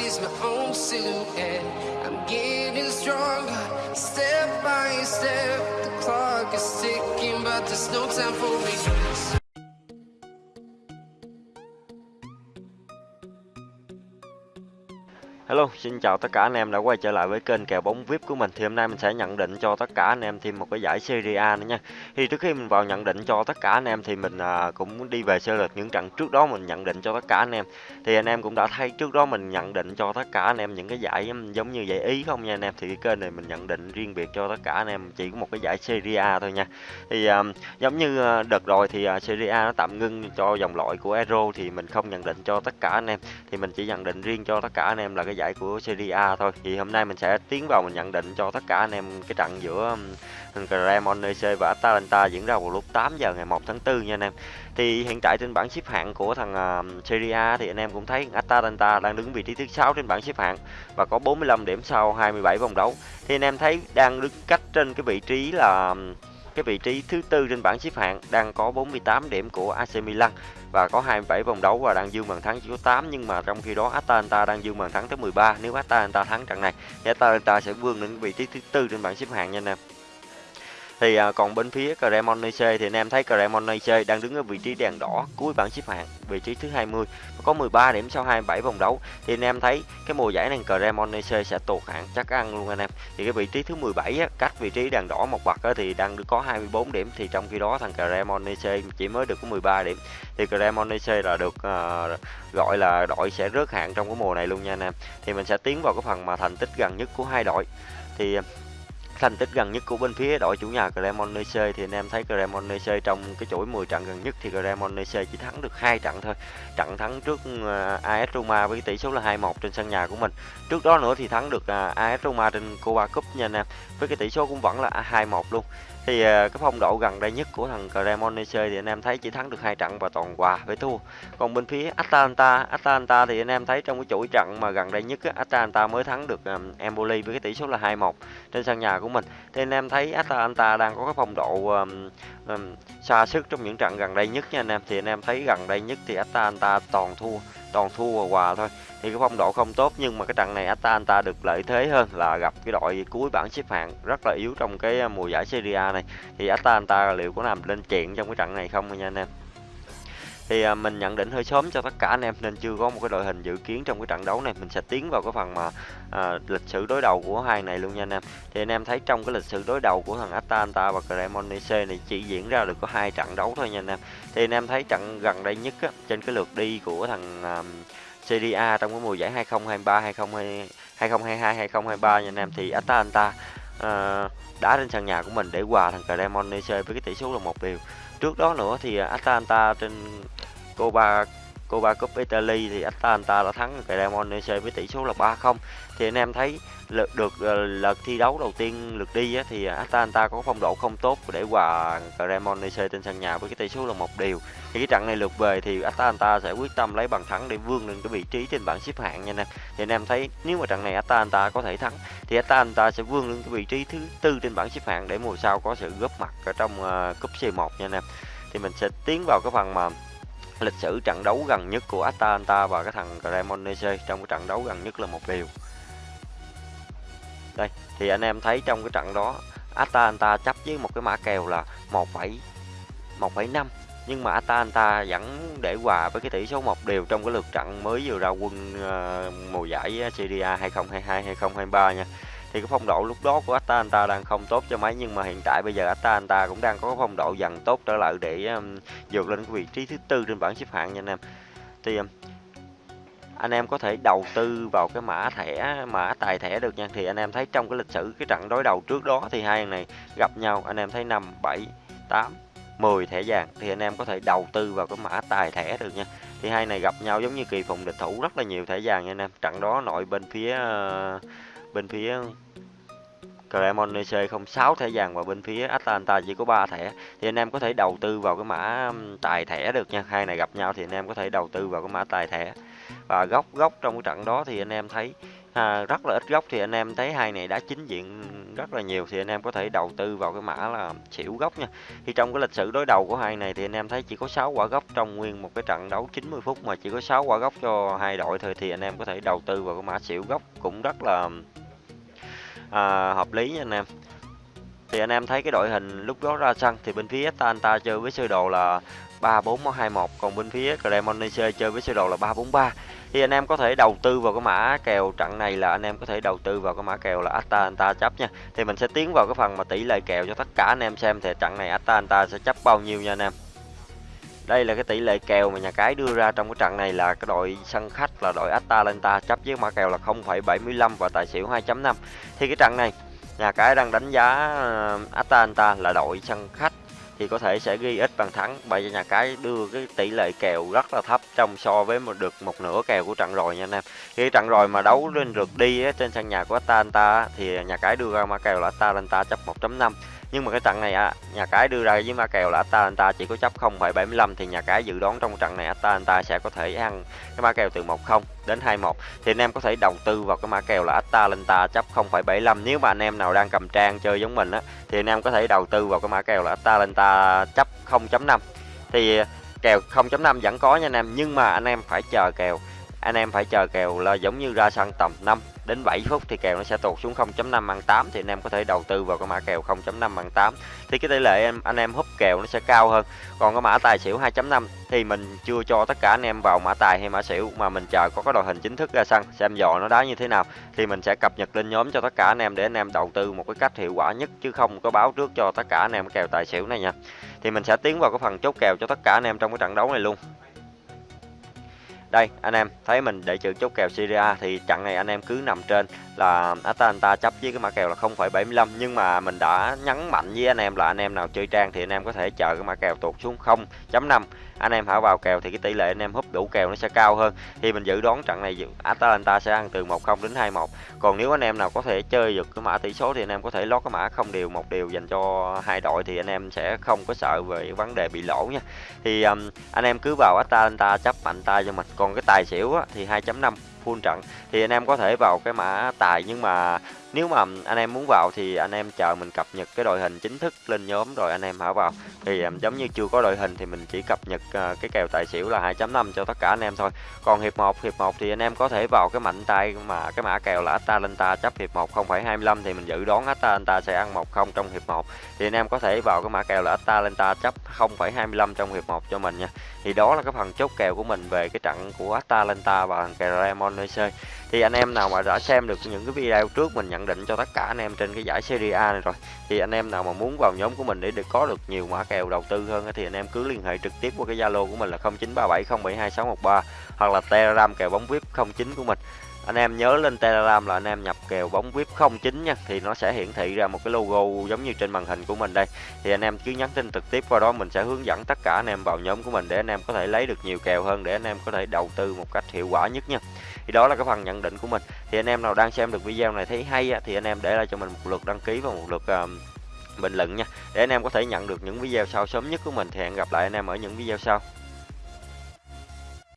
sees my own silhouette. I'm getting stronger, step by step. The clock is ticking, but there's no time for regrets. Hello, xin chào tất cả anh em đã quay trở lại với kênh kèo bóng VIP của mình. Thì hôm nay mình sẽ nhận định cho tất cả anh em thêm một cái giải Serie A nữa nha. Thì trước khi mình vào nhận định cho tất cả anh em thì mình à, cũng đi về sơ lược những trận trước đó mình nhận định cho tất cả anh em. Thì anh em cũng đã thấy trước đó mình nhận định cho tất cả anh em những cái giải um, giống như giải Ý không nha anh em. Thì cái kênh này mình nhận định riêng biệt cho tất cả anh em chỉ có một cái giải Serie A thôi nha. Thì à, giống như à, đợt rồi thì à, Serie A nó tạm ngưng cho dòng loại của Euro thì mình không nhận định cho tất cả anh em. Thì mình chỉ nhận định riêng cho tất cả anh em là cái giải của Serie A thôi. Thì hôm nay mình sẽ tiến vào mình nhận định cho tất cả anh em cái trận giữa Cremonese và Atalanta diễn ra vào lúc 8 giờ ngày 1 tháng 4 nha anh em. Thì hiện tại trên bảng xếp hạng của thằng Serie A thì anh em cũng thấy Atalanta đang đứng vị trí thứ 6 trên bảng xếp hạng và có 45 điểm sau 27 vòng đấu. Thì anh em thấy đang đứng cách trên cái vị trí là cái vị trí thứ tư trên bảng xếp hạng đang có 48 điểm của AC Milan và có 27 vòng đấu và đang dương bàn thắng chỉ có 8 nhưng mà trong khi đó Atalanta đang dương bàn thắng tới 13 nếu Atalanta thắng trận này, thì Atalanta sẽ vươn đến vị trí thứ tư trên bảng xếp hạng nha anh em thì à, còn bên phía Cremonese thì anh em thấy Cremonese đang đứng ở vị trí đèn đỏ cuối bảng xếp hạng vị trí thứ 20 và có 13 điểm sau 27 vòng đấu. Thì anh em thấy cái mùa giải này Cremonese sẽ tụt hạng chắc ăn luôn anh em. Thì cái vị trí thứ 17 á, cách vị trí đèn đỏ một bậc á, thì đang có 24 điểm. Thì trong khi đó thằng Cremonese chỉ mới được có 13 điểm. Thì Cremonese là được à, gọi là đội sẽ rớt hạng trong cái mùa này luôn nha anh em. Thì mình sẽ tiến vào cái phần mà thành tích gần nhất của hai đội. Thì thành tích gần nhất của bên phía đội chủ nhà Cremonese thì anh em thấy Cremonese trong cái chuỗi 10 trận gần nhất thì Cremonese chỉ thắng được hai trận thôi. Trận thắng trước ờ, AS Roma với tỷ số là 2-1 trên sân nhà của mình. Trước đó nữa thì thắng được ờ, AS Roma trên Copa Cup nha anh em. Với cái tỷ số cũng vẫn là 2-1 luôn thì ờ, cái phong độ gần đây nhất của thằng Cremonese thì anh em thấy chỉ thắng được hai trận và toàn quà với thua. Còn bên phía Atalanta Atalanta thì anh em thấy trong cái chuỗi trận mà gần đây nhất Atalanta mới thắng được um, Empoli với cái tỷ số là 2-1 trên sân nhà của mình. Thì anh em thấy Atalanta đang có cái phong độ um, um, xa sức trong những trận gần đây nhất nha anh em. Thì anh em thấy gần đây nhất thì Atalanta toàn thua toàn thua và hòa thôi. Thì cái phong độ không tốt nhưng mà cái trận này Atalanta được lợi thế hơn là gặp cái đội cuối bảng xếp hạng rất là yếu trong cái à, mùa giải Serie A này. Thì Atalanta liệu có làm lên chuyện trong cái trận này không nha anh em? Thì à, mình nhận định hơi sớm cho tất cả anh em nên chưa có một cái đội hình dự kiến trong cái trận đấu này. Mình sẽ tiến vào cái phần mà à, lịch sử đối đầu của hai này luôn nha anh em. Thì anh em thấy trong cái lịch sử đối đầu của thằng Atalanta và Cremonese này chỉ diễn ra được có hai trận đấu thôi nha anh em. Thì anh em thấy trận gần đây nhất á, trên cái lượt đi của thằng à, Serie A trong cái mùa giải 2023 2022 2022 2023 nha anh em. Thì Atalanta uh, đá trên sân nhà của mình để hòa thằng Cremonese với cái tỷ số là một điều trước đó nữa thì à, Atalanta trên Copa Copa Cup Italy thì Atalanta đã thắng Cremonese với tỷ số là 3-0 thì anh em thấy lượt được ờ, lượt thi đấu đầu tiên lượt đi á, thì Atalanta có phong độ không tốt để hòa Cremonese trên sân nhà với cái tỷ số là một điều. Thì cái trận này lượt về thì Atalanta sẽ quyết tâm lấy bàn thắng để vươn lên cái vị trí trên bảng xếp hạng nha anh em thì anh em thấy nếu mà trận này Atalanta có thể thắng thì Atalanta sẽ vươn lên cái vị trí thứ tư trên bảng xếp hạng để mùa sau có sự góp mặt ở trong uh, cúp C1 nha anh em thì mình sẽ tiến vào cái phần mà lịch sử trận đấu gần nhất của Atalanta và cái thằng Cremonese trong cái trận đấu gần nhất là một điều đây thì anh em thấy trong cái trận đó Atalanta chấp với một cái mã kèo là 1,1,5 nhưng mà Atalanta vẫn để hòa với cái tỷ số một đều trong cái lượt trận mới vừa ra quân uh, mùa giải ờ, Serie A 2022 2023 nha. Thì cái phong độ lúc đó của Atalanta đang không tốt cho mấy nhưng mà hiện tại bây giờ Atalanta cũng đang có phong độ dần tốt trở lại để um, vượt lên cái vị trí thứ tư trên bảng xếp hạng nha anh em. Thì um, anh em có thể đầu tư vào cái mã thẻ, mã tài thẻ được nha. Thì anh em thấy trong cái lịch sử cái trận đối đầu trước đó thì hai này gặp nhau, anh em thấy 5 7 8 10 thẻ vàng thì anh em có thể đầu tư vào cái mã tài thẻ được nha. Thì hai này gặp nhau giống như kỳ phùng địch thủ, rất là nhiều thẻ vàng nha anh em. Trận đó nội bên phía ờ, bên phía Cremonese không 6 thẻ vàng và bên phía Atalanta chỉ có 3 thẻ. Thì anh em có thể đầu tư vào cái mã tài thẻ được nha. Hai này gặp nhau thì anh em có thể đầu tư vào cái mã tài thẻ. Và góc góc trong cái trận đó thì anh em thấy à, rất là ít góc thì anh em thấy hai này đã chính diện rất là nhiều thì anh em có thể đầu tư vào cái mã là xỉu góc nha. Thì trong cái lịch sử đối đầu của hai này thì anh em thấy chỉ có 6 quả góc trong nguyên một cái trận đấu 90 phút mà chỉ có 6 quả góc cho hai đội thôi thì anh em có thể đầu tư vào cái mã xỉu góc cũng rất là à, hợp lý nha anh em. Thì anh em thấy cái đội hình lúc đó ra sân thì bên phía Atalanta chơi với sơ đồ là 3-4-2-1 còn bên phía Cremonese chơi với sơ đồ là 3-4-3 thì anh em có thể đầu tư vào cái mã kèo trận này là anh em có thể đầu tư vào cái mã kèo là Atalanta chấp nha. Thì mình sẽ tiến vào cái phần mà tỷ lệ kèo cho tất cả anh em xem thì trận này Atalanta sẽ chấp bao nhiêu nha anh em đây là cái tỷ lệ kèo mà nhà cái đưa ra trong cái trận này là cái đội sân khách là đội Atalanta chấp với mã kèo là 0,75 và tài xỉu 2.5 thì cái trận này nhà cái đang đánh giá ờ, Atalanta là đội sân khách thì có thể sẽ ghi ít bàn thắng. Bởi vì nhà cái đưa cái tỷ lệ kèo rất là thấp trong so với một được một nửa kèo của trận rồi nha anh em. Khi trận rồi mà đấu lên rượt đi ấy, trên sân nhà của Atalanta thì nhà cái đưa ra mã kèo là Atalanta chấp 1.5 nhưng mà cái trận này à, nhà cái đưa ra với ma kèo là Atalanta chỉ có chấp 0,75 thì nhà cái dự đoán trong trận này Atalanta sẽ có thể ăn cái ma kèo từ 10 đến 21 thì anh em có thể đầu tư vào cái mã kèo là Atalanta chấp 0,75 nếu mà anh em nào đang cầm trang chơi giống mình á thì anh em có thể đầu tư vào cái mã kèo là Atalanta chấp 0.5 thì ờ, kèo 0.5 vẫn có nha anh em nhưng mà anh em phải chờ kèo. Anh em phải chờ kèo là giống như ra sân tầm 5 đến 7 phút thì kèo nó sẽ tụt xuống 0.5 ăn 8 thì anh em có thể đầu tư vào cái mã kèo 0.5 ăn 8 thì cái tỷ lệ em, anh em húp kèo nó sẽ cao hơn. Còn cái mã tài xỉu 2.5 thì mình chưa cho tất cả anh em vào mã tài hay mã xỉu mà mình chờ có cái đội hình chính thức ra sân, xem dò nó đá như thế nào thì mình sẽ cập nhật lên nhóm cho tất cả anh em để anh em đầu tư một cái cách hiệu quả nhất chứ không có báo trước cho tất cả anh em kèo tài xỉu này nha. Thì mình sẽ tiến vào cái phần chốt kèo cho tất cả anh em trong cái trận đấu này luôn đây anh em thấy mình để chữ chốt kèo Syria thì trận này anh em cứ nằm trên là Atalanta chấp với cái mã kèo là 0,75 nhưng mà mình đã nhấn mạnh với anh em là anh em nào chơi trang thì anh em có thể chờ cái mã kèo tụt xuống 0.5 anh em hảo vào kèo thì cái tỷ lệ anh em húp đủ kèo nó sẽ cao hơn. Thì mình dự đoán trận này Atalanta sẽ ăn từ 1-0 đến 2-1 còn nếu anh em nào có thể chơi được cái mã tỷ số thì anh em có thể lót cái mã không đều một điều dành cho hai đội thì anh em sẽ không có sợ về vấn đề bị lỗ nha. Thì um, anh em cứ vào Atalanta chấp mạnh tay cho mình. Còn cái tài xỉu á, thì 2.5 full trận. Thì anh em có thể vào cái mã tài nhưng mà nếu mà anh em muốn vào thì anh em chờ mình cập nhật cái đội hình chính thức lên nhóm rồi anh em hãy vào. Thì giống như chưa có đội hình thì mình chỉ cập nhật ờ, cái kèo tài xỉu là 2.5 cho tất cả anh em thôi. Còn hiệp 1 hiệp 1 thì anh em có thể vào cái mạnh tay mà cái mã kèo là Atalanta chấp hiệp 1 0,25 thì mình dự đoán Atalanta sẽ ăn 1-0 trong hiệp 1 thì anh em có thể vào cái mã kèo là Atalanta chấp 0.25 trong hiệp 1 cho mình nha. Thì đó là cái phần chốt kèo của mình về cái trận của Atalanta và thằng Cremonese thì anh em nào mà đã xem được những cái video trước mình nhận định cho tất cả anh em trên cái giải Serie A này rồi, thì anh em nào mà muốn vào nhóm của mình để được có được nhiều mã kèo đầu tư hơn thì anh em cứ liên hệ trực tiếp qua cái Zalo của mình là 0937072613 hoặc là Telegram kèo bóng VIP 09 của mình anh em nhớ lên Telegram là anh em nhập kèo bóng VIP 09 nha thì nó sẽ hiển thị ra một cái logo giống như trên màn hình của mình đây. Thì anh em cứ nhắn tin trực tiếp qua đó mình sẽ hướng dẫn tất cả anh em vào nhóm của mình để anh em có thể lấy được nhiều kèo hơn để anh em có thể đầu tư một cách hiệu quả nhất nha. Thì đó là cái phần nhận định của mình. Thì anh em nào đang xem được video này thấy hay thì anh em để lại cho mình một lượt đăng ký và một lượt uh, bình luận nha. Để anh em có thể nhận được những video sau sớm nhất của mình thì hẹn gặp lại anh em ở những video sau.